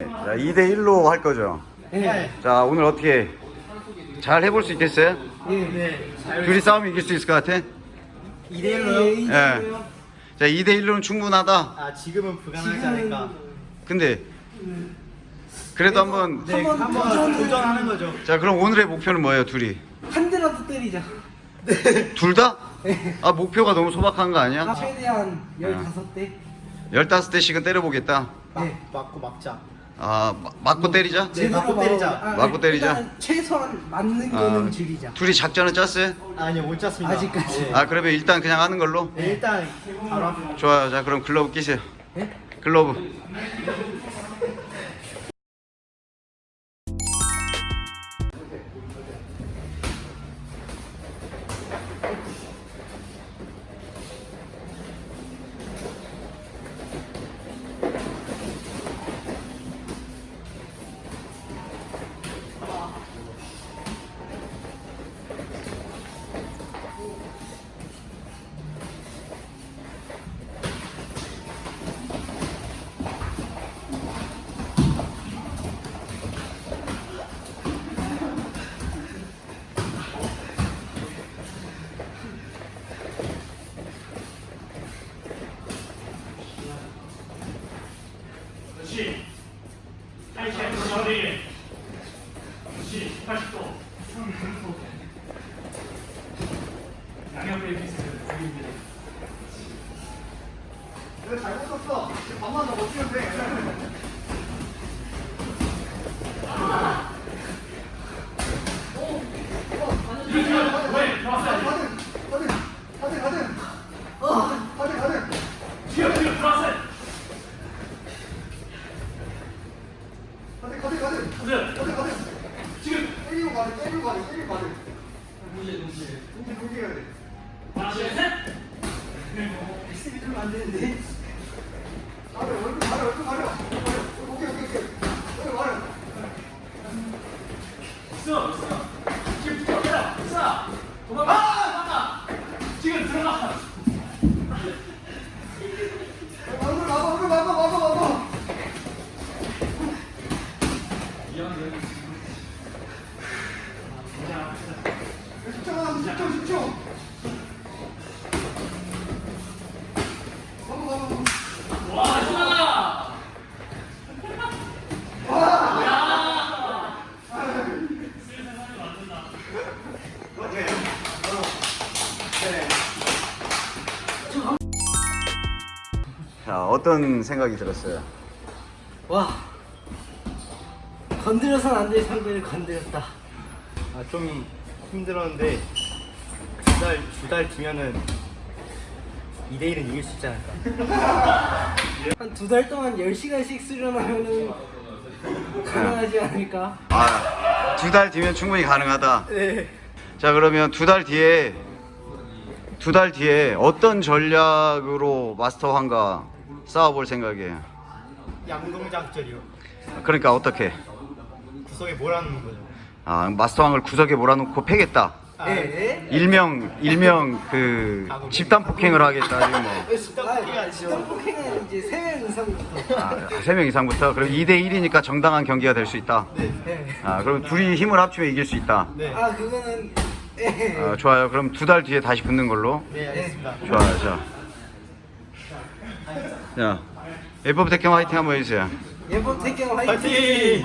자, 2대1로 할 거죠. 네. 자, 오늘 어떻게 잘 해볼 수 있겠어요? 네. 둘이 싸우면 이길 수 있을 것 같아? 2대1로요? 예. 자, 2대1로는 충분하다. 아 지금은 불가능하지 않을까? 근데, 그래도 한번, 네, 한번 도전하는 거죠. 자, 그럼 오늘의 목표는 뭐예요, 둘이? 한 대라도 때리자. 둘 다? 아, 목표가 너무 소박한 거 아, 아니야? 최대한 15대. 15대씩은 때려보겠다. 네. 맞고 막자. 아, 마- 맞고 때리자? 네, 맞고 때리자. 아, 맞고 때리자. 일단 최소한 맞는 아, 거는 줄이자. 둘이 작전은 짰어요? 아니요 못 짰습니다. 아직까지. 네. 아, 그러면 일단 그냥 하는 걸로? 네, 일단 바로 앞- 좋아요. 자, 그럼 글러브 끼세요. 네? 글러브. 하이차이 저리. 그렇지. 80도. 양옆에 비슷해. 지금 지금 들어왔어요. 가세요. 지금. 하나, 둘, 셋. 안 되는데. 와, 신나다. 자, 어떤 생각이 들었어요? 와. 건드려선 안 될 상대를 건드렸다. 아, 좀 힘들었는데 두달 두 달 뒤면은 2대 1은 이길 수 있지 않을까? 한 두 달 동안 10시간씩 수련하면은 가능하지 않을까? 아, 두 달 뒤면 충분히 가능하다. 네. 자, 그러면 두 달 뒤에 두 달 뒤에 어떤 전략으로 마스터 황과 싸워볼 생각이에요? 양동작전이요. 그러니까 어떻게? 구석에 몰아넣는 거죠. 아, 마스터 황을 구석에 몰아놓고 패겠다. 아, 네. 일명 일명 그 집단 폭행을 하겠다. 이런 뭐. 아, 집단 폭행은 이제 3명 이상부터. 아, 세명 이상부터 그럼 2대 1이니까 정당한 경기가 될 수 있다. 네. 아, 그럼 둘이 힘을 합치면 이길 수 있다. 네. 아, 그거는 예. 아, 좋아요. 그럼 두 달 뒤에 다시 붙는 걸로. 네, 알겠습니다. 좋아요. 자. 자. 에버브 택경 화이팅 한번 해주세요. 예법 태경 화이팅! 파이팅!